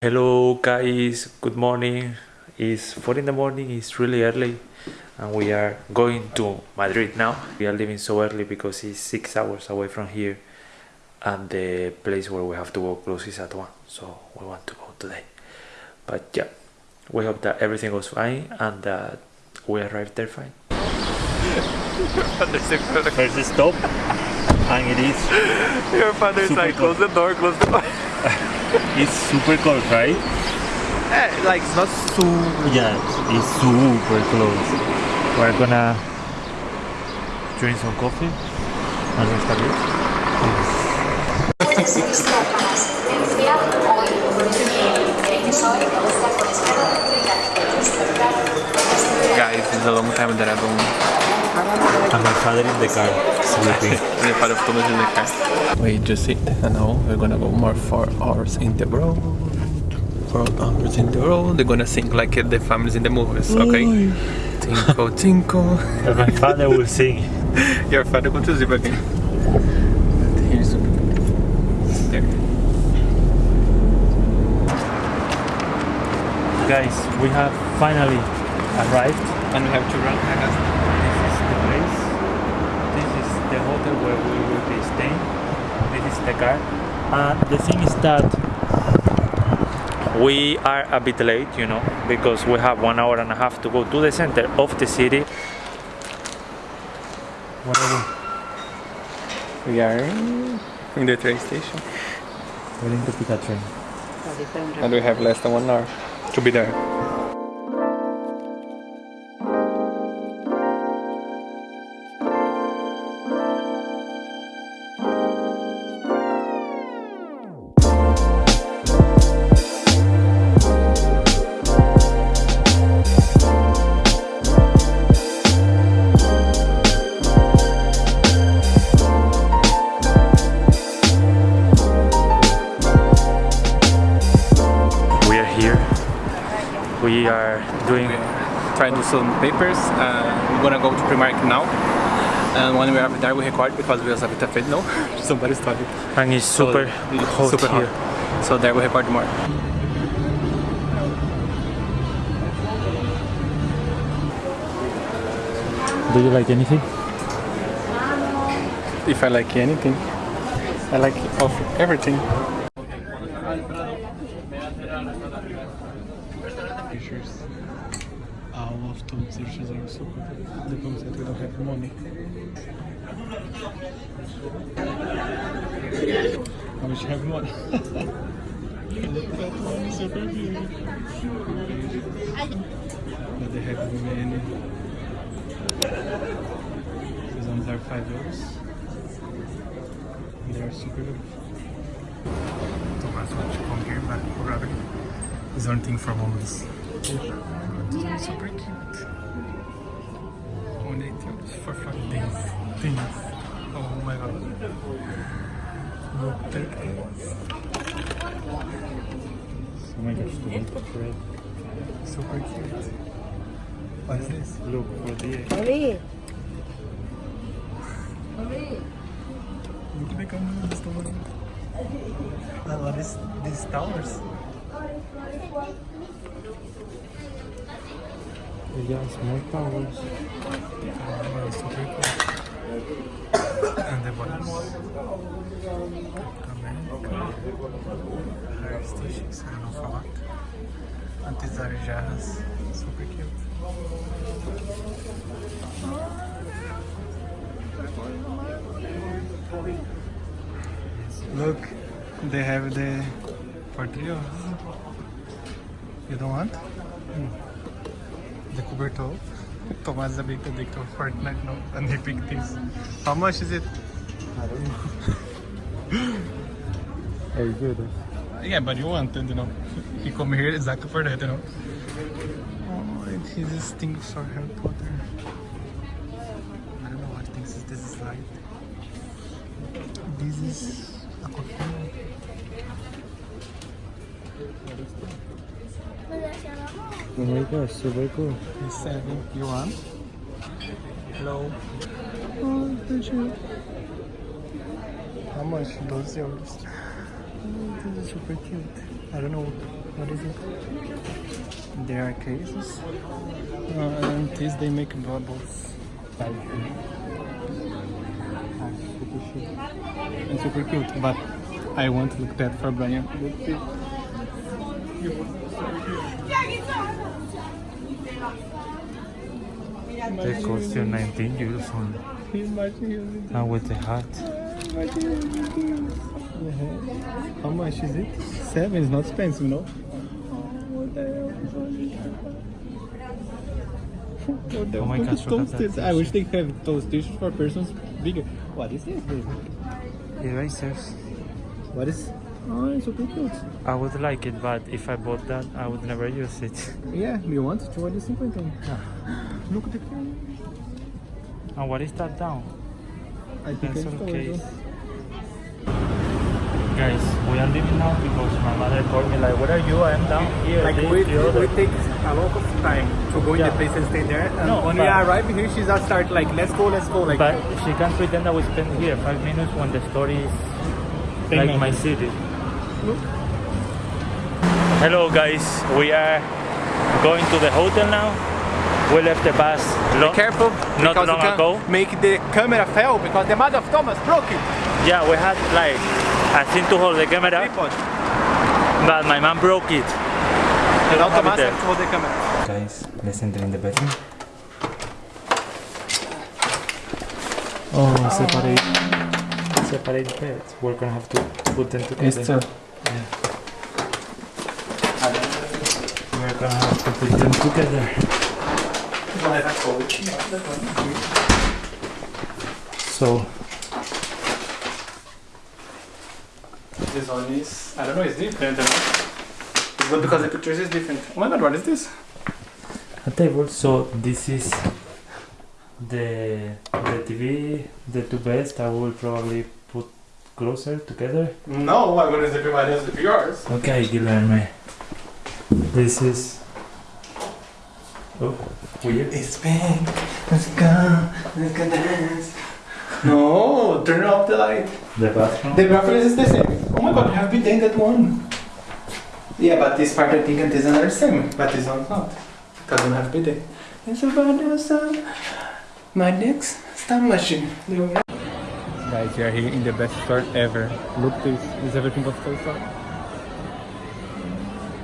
Hello guys, good morning. It's 4 in the morning, it's really early and we are going to Madrid now. We are leaving so early because it's 6 hours away from here and the place where we have to go closes at 1 so we want to go today. But yeah, we hope that everything goes fine and that we arrive there fine. First stop, and it is Your father's Super like, close the door, close the door. it's super cold, right? Eh, like it's not so Yeah, it's super close. We're gonna drink some coffee and restart it. Puede ser nuestra asistencia hoy. ¿Creen que soy? ¿Me gusta con izquierda Guys, it's a long time that I don't And my father in the car, sleeping. the part of Thomas in the car. We just sit and now we're gonna go more four hours in the road. Four hours in the road. They're gonna sing like the families in the movies, okay? Tinkle, tinkle. And my father will sing. Your father go to sleep again. Here's there. Guys, we have finally arrived. And we have to run. I guess. This is the place. This is the hotel where we will be staying. This is the car. And the thing is that We are a bit late, you know, because we have one hour and a half to go to the center of the city. whatever, We are in the train station. we're going to pick a train. And we have less than one hour to be there. Here. We are doing trying to do some papers. Uh, we're gonna go to Primark now. And when we are there, we record because we have a afraid now. Somebody's talking. and it's super So, hot super here. hot. So there we record more. Do you like anything? If I like anything, I like of everything. Pictures. All of those pictures are so good. The problem is that we don't have money. I wish you have money. Look at that one, super big. But they have many. These ones are 5 euros. They are super good. Thomas wants to come here, but rather is one thing for moments. Super cute. Only Oh my gosh, the winter bread. Super cute. What is this? Look for the Look at the camera this tower. I love this, these towers. yeah, small towers. Oh, super cool. And the buttons. América. Hair stations, I don't know for what. Antes are jarras. Super cute. Look, they have the of us. You don't want? Hmm. The cobertor. Thomas is a big addict of Fortnite now, and he picked this. How much is it? I don't know. Very good. Yeah, but you wanted, you know. He come here exactly for that, you know. Oh, and he's this thing for Harry Potter. I don't know what things is this is like. This is a coffee. Oh my gosh, super cool. It's seven. You want? Hello. Oh, thank you. How much? 12 euros. Oh, this is super cute. I don't know What is it? There are cases. Uh, and these they make bubbles. Like, ah, super chic. And super cute, but I want to look that for Brian. They cost you 19 euros. Imagine And with the hat. How much is it? Seven is not expensive, no? What the hell? What the Oh my gosh, is look at that toasted? I wish they have toasted for persons bigger. What is this? baby? Erasers. What is? Oh, it's super cute. I would like it, but if I bought that, I would never use it. Yeah, you want to? What is it? então? Look at the camera. And what is that down? I think it's Pencil storage. case. Guys, we are leaving now because my mother called me like, where are you? I am down here. Like this, we, we take a lot of time to go in the place and stay there. And No, when we arrive here, she's not start like, let's go, let's go. Like, But she can't pretend that we spent here five minutes when the story is like my minutes. City. Hello guys, we are going to the hotel now. We left the bus long, careful not because long you can ago. make the camera fail because the mother of Thomas broke it. Yeah, we had like a thing to hold the camera, Tripod. but my mom broke it. And now have Thomas there. has to hold the camera. Guys, let's enter in the bedroom. Oh, separate, separate beds. We're gonna have to put them together. We're gonna have to put them together. So, This one is, I don't know, it's different. But because the pictures is different. Oh my god, what is this? a table. So this is the the TV, the two best. I will probably closer together. No, I'm gonna zip mine and zip yours. Okay, Guilherme. This is. Oh, weird. It's pink, let's go, let's go dance. No, turn off the light. The bathroom. The bathroom is the same. Oh my god, I have bidet that one. Yeah, but this part I think and this are same, but this one's not. Because I don't have bidet. It's about awesome. My next star machine. Guys, we are here in the best store ever. Look this, this is everything of Toy Story.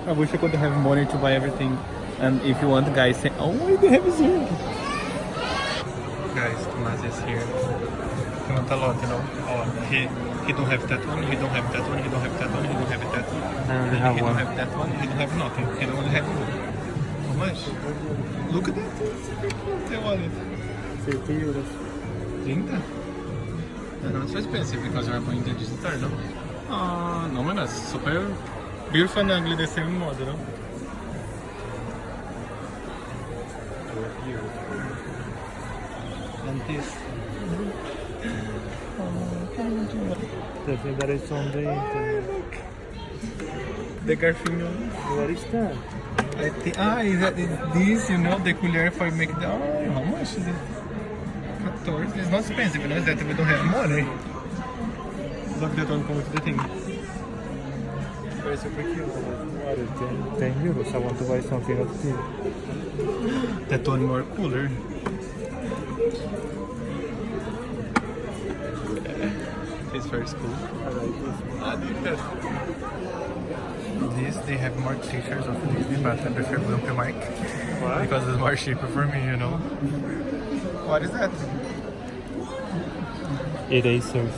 I wish I could have money to buy everything. And if you want, guys, say, oh, they have zero. Guys, Tomas is here. He want a lot, you know. Oh, he he don't have that one. He don't have that one. He don't have that one. He don't have that one. I only have he one. don't have that one. He don't have nothing. He don't have how much? Look at that. The wallet. 30 euros. 30? Know it's so expensive because you are going to store, no? Ah, no, man, it's super beautiful and ugly the same model, no? And this. That is on the Garfinho. What is that? I think, ah, is that is this, you know, the cooler for make the. Oh, how much is it? 14. It's not expensive, you know, it's that we don't have money. Look, that one comes with the thing. Very super cute. What is 10, 10 euros? I want to buy something of this. That one more cooler. It's very cool. This. This, they have more t-shirts of Disney, but I prefer Grumpy Mike. Why? Because it's more cheaper for me, you know. What is that? Erasers.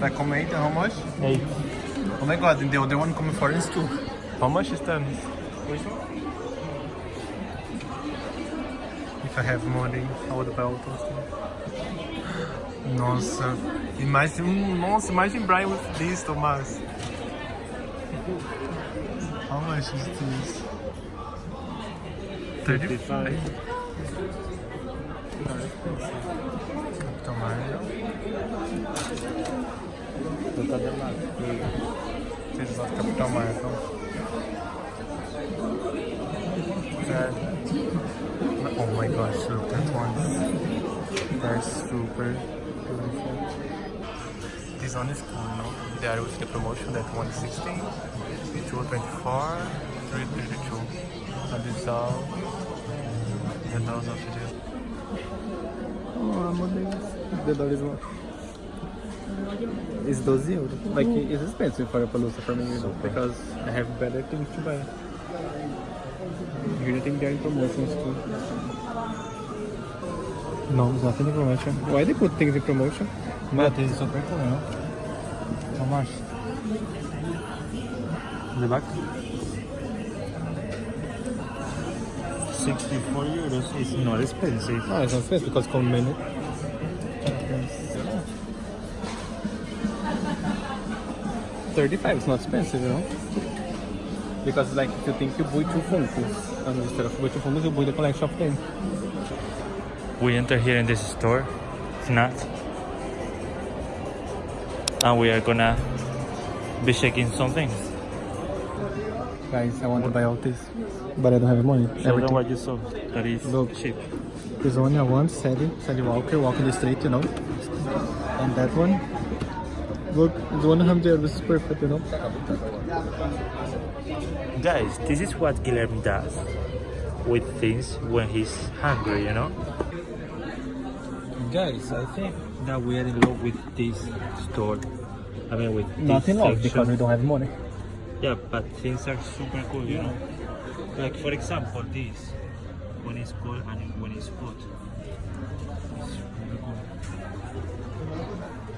That come eight, how much? 8. Oh my god, and the other one coming for is two. How much is that? If I have money, I would buy all those things. Nossa, imagine, nossa, imagine Brian with this, Tomás. How much is this? 35. At the? Oh my gosh, look that one. They're super beautiful. This one is cool, no? They are with the promotion that one is 16, 2 24, 3 So, you know what to do. Oh, meu Deus. The door is one. It's 12 euros. Like, it's expensive for a Palooza for me, you know, because I have better things to buy. Here I think there are promotions too. No, it's not in promotion. Why they put things in promotion? But this is super cool, you know? How much? In the back? 64 euros is not expensive. No, it's not expensive because come minute. Thirty-five is not expensive, you know. Because like if you think you buy two Funkos, and instead of buy two Funkos, you buy the collection of them. We enter here in this store, It's not. and we are gonna be checking some things. Guys, I want to buy all this, but I don't have money. Show them Everything. what you saw that is Look. cheap. There's only one Sally, Sally Walker walking the street, you know. And that one, look, it's 100 This is perfect, you know. Guys, this is what Guillermo does with things when he's hungry, you know? Guys, I think that we are in love with this store. I mean, with Not this in love because we don't have money. Yeah, but things are super cool, you know? Like, for example, this. When it's cold and when it's hot. It's cool.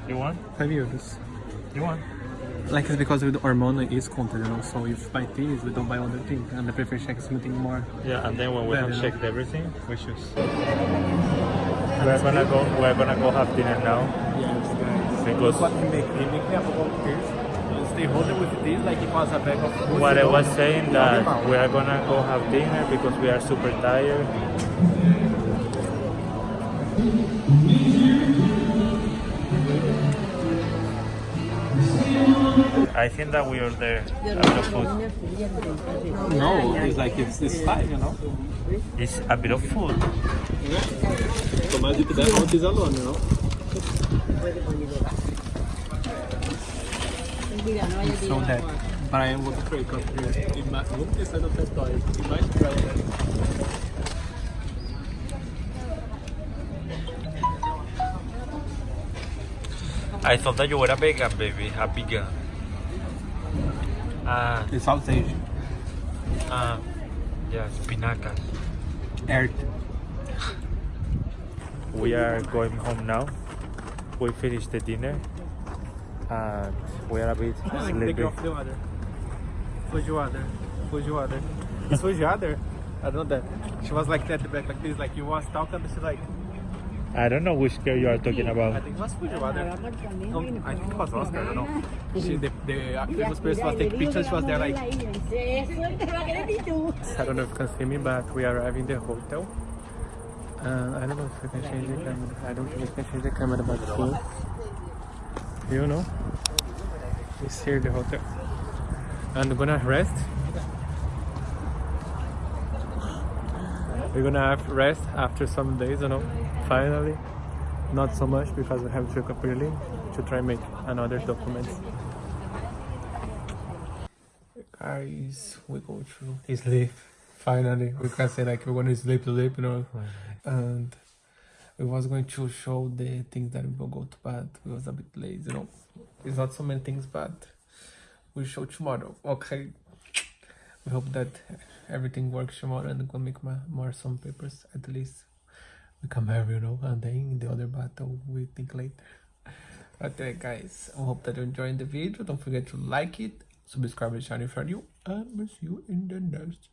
You want? 5 euros. You want? Like it's because with our money is counted, you know. So if buy things, we don't buy other things, and I prefer check something more. Yeah, and then when we have checked everything, we choose. We're gonna go. We're gonna go have dinner now Yes, guys. because What make? Make me a couple of this. Stay holding with this like it was a bag of food. what I was saying that we are gonna go have dinner because we are super tired. I think that we are there bit of food. No, it's like it's, it's five, you know. It's a bit of food. Tomás de puder, não pisa alone, you know. So that Brian was afraid because he might look inside of that toy. He might try that. I thought that you were a vegan, baby, a vegan. Ah, It's sausage. ah, yeah, spinacas. Earth. We are going home now. We finished the dinner and we are a bit sleepy. the water. Feijoada. Feijoada. It's feijoada? I don't know that. She was like that back, like this, like you was talking, and she's like, I don't know which girl you are talking about. I think it was feijoada. Um, I think it was Oscar, I don't know. She, the, the famous person was taking pictures, she was there like, I don't know if you can see me, but we are arriving the hotel. Uh, I don't know if we can change the camera. I don't think we can change the camera, but here, you know, it's here the hotel. And we're gonna rest. We're gonna have rest after some days, you know. Finally, not so much because we have to up early to try make another documents. Guys, we go through sleep. Finally, we can say like we're gonna sleep, sleep, you know. And we was going to show the things that we will go to, but we was a bit lazy, you know. It's not so many things, but we show tomorrow. Okay. We hope that everything works tomorrow and we'll make ma- more some papers at least. We come here, you know, and then the other battle we think later. Okay, guys, I hope that you're enjoying the video. Don't forget to like it, subscribe to the channel if you're new, and we'll see you in the next